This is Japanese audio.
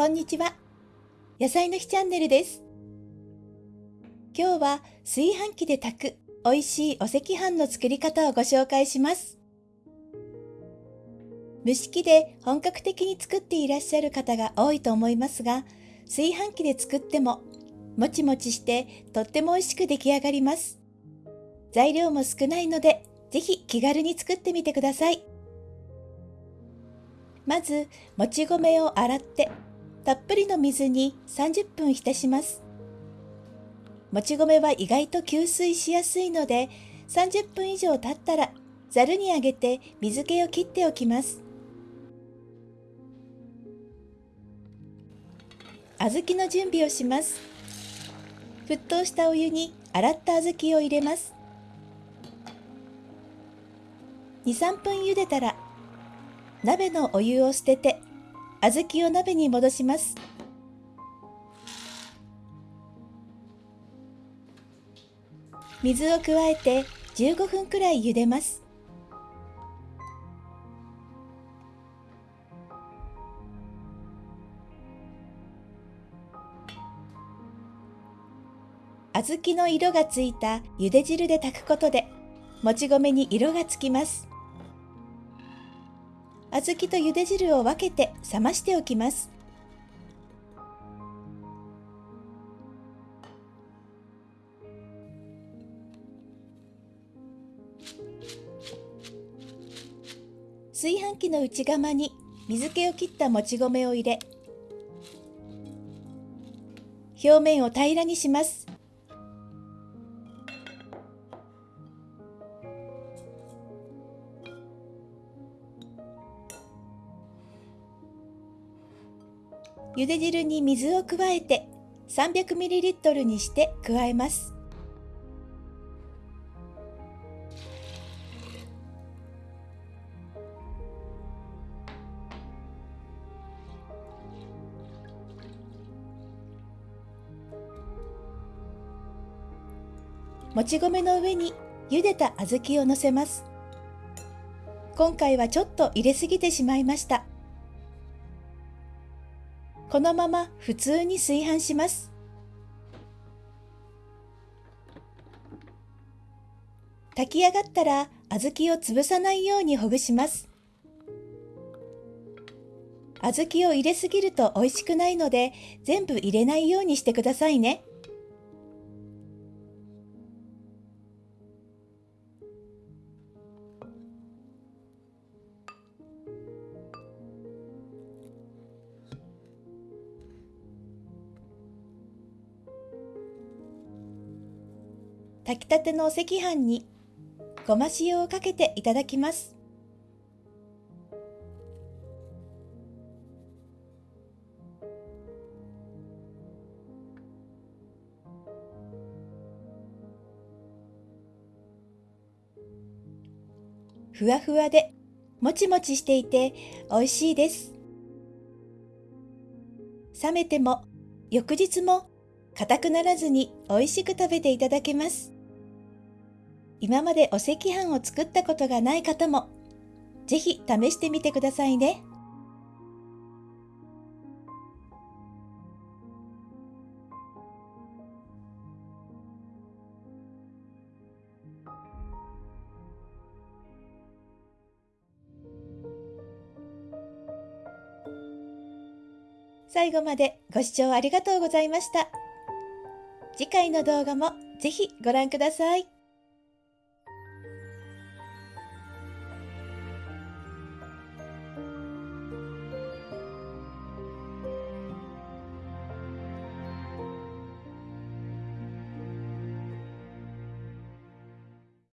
こんにちは。野菜の日チャンネルです。今日は炊飯器で炊く美味しいお赤飯の作り方をご紹介します。蒸し器で本格的に作っていらっしゃる方が多いと思いますが、炊飯器で作ってももちもちしてとっても美味しく出来上がります。材料も少ないので、ぜひ気軽に作ってみてください。まず、もち米を洗って、たっぷりの水に30分浸します。もち米は意外と吸水しやすいので、30分以上経ったら、ざるにあげて水気を切っておきます。小豆の準備をします。沸騰したお湯に洗った小豆を入れます。2、3分茹でたら鍋のお湯を捨てて小豆を鍋に戻します。水を加えて15分くらい茹でます。小豆の色がついた茹で汁で炊くことでもち米に色がつきます。小豆と茹で汁を分けて冷ましておきます。炊飯器の内釜に水気を切ったもち米を入れ表面を平らにします茹で汁に水を加えて 300ml にして加えます。もち米の上に茹でた小豆をのせます。今回はちょっと入れすぎてしまいました。このまま普通に炊飯します。炊き上がったら小豆を潰さないようにほぐします。小豆を入れすぎると美味しくないので全部入れないようにしてくださいね。炊きたてのお赤飯にごま塩をかけていただきます。ふわふわでもちもちしていて美味しいです。冷めても翌日も硬くならずに美味しく食べていただけます。今までお赤飯を作ったことがない方も、ぜひ試してみてくださいね。最後までご視聴ありがとうございました。次回の動画もぜひご覧ください。